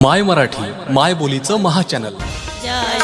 माय मराठी माय बोलीचं महाचॅनल जयाची